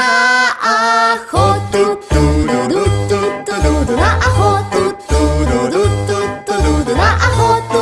なアホトトロドトトドドラアほっとロドトトドドラアどト